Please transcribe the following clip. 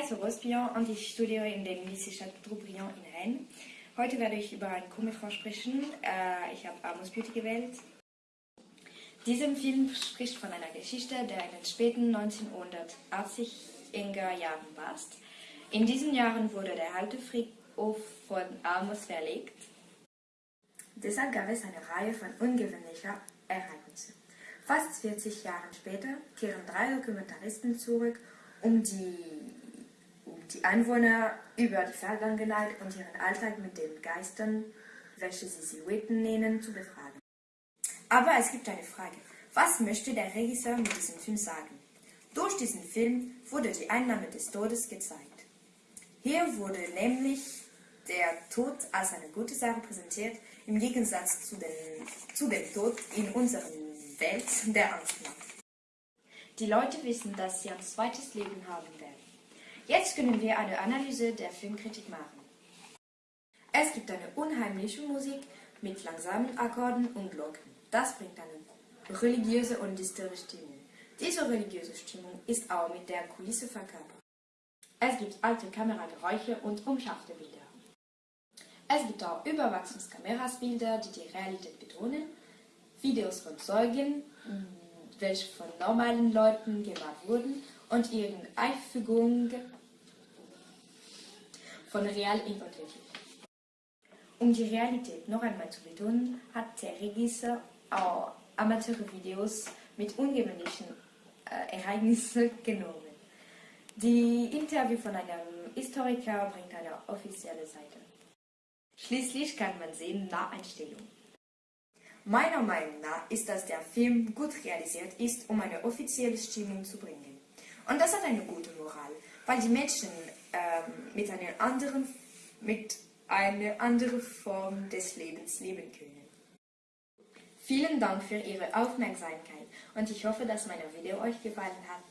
heiße Rospion und ich studiere in dem Lycée Chateaubriand in Rennes. Heute werde ich über einen Comic sprechen. Äh, ich habe Amos Beauty gewählt. Dieser Film spricht von einer Geschichte, der in den späten 1980er Jahren passt. In diesen Jahren wurde der alte Friedhof von Amos verlegt. Deshalb gab es eine Reihe von ungewöhnlichen Ereignissen. Fast 40 Jahre später kehren drei Dokumentaristen zurück, um die, die Einwohner über die Vergangenheit und ihren Alltag mit den Geistern, welche sie Silhouetten nennen, zu befragen. Aber es gibt eine Frage. Was möchte der Regisseur mit diesem Film sagen? Durch diesen Film wurde die Einnahme des Todes gezeigt. Hier wurde nämlich der Tod als eine gute Sache präsentiert, im Gegensatz zu, den, zu dem Tod in unserer Welt, der Angst macht. Die Leute wissen, dass sie ein zweites Leben haben werden. Jetzt können wir eine Analyse der Filmkritik machen. Es gibt eine unheimliche Musik mit langsamen Akkorden und Glocken. Das bringt eine religiöse und düstere Stimmung. Diese religiöse Stimmung ist auch mit der Kulisse verkörpert. Es gibt alte Kamerageräusche und umscharfte Bilder. Es gibt auch Überwachungskamerasbilder, die die Realität betonen, Videos von Zeugen, welche von normalen Leuten gemacht wurden und ihre Einfügung von real in Unterschied. Um die Realität noch einmal zu betonen, hat der Regisseur auch Amateurvideos mit ungewöhnlichen äh, Ereignissen genommen. Die Interview von einem Historiker bringt eine offizielle Seite. Schließlich kann man sehen Naheinstellung. Meiner Meinung nach ist, dass der Film gut realisiert ist, um eine offizielle Stimmung zu bringen. Und das hat eine gute Moral, weil die Menschen ähm, mit, einer anderen, mit einer anderen Form des Lebens leben können. Vielen Dank für Ihre Aufmerksamkeit und ich hoffe, dass mein Video euch gefallen hat.